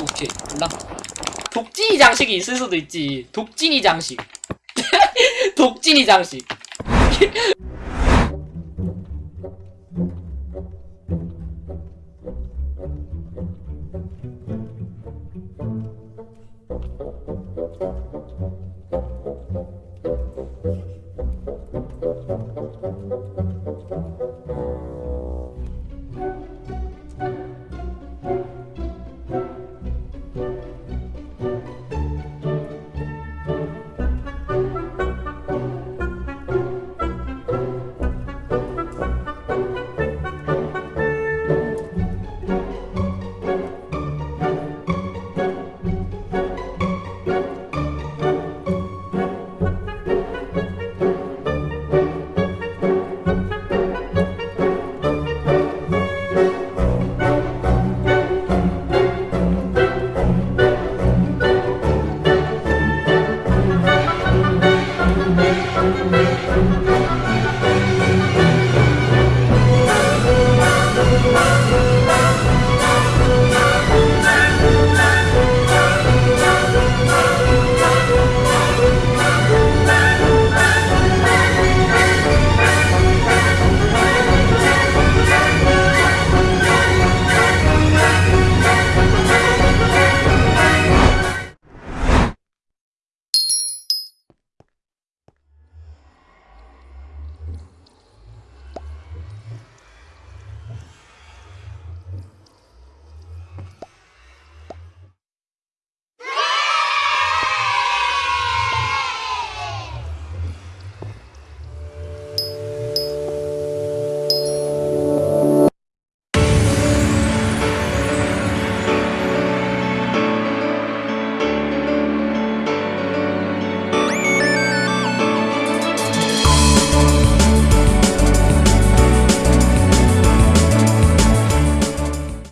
오케이 몰라. 독진이 장식이 있을 수도 있지. 독진이 장식. 독진이 장식.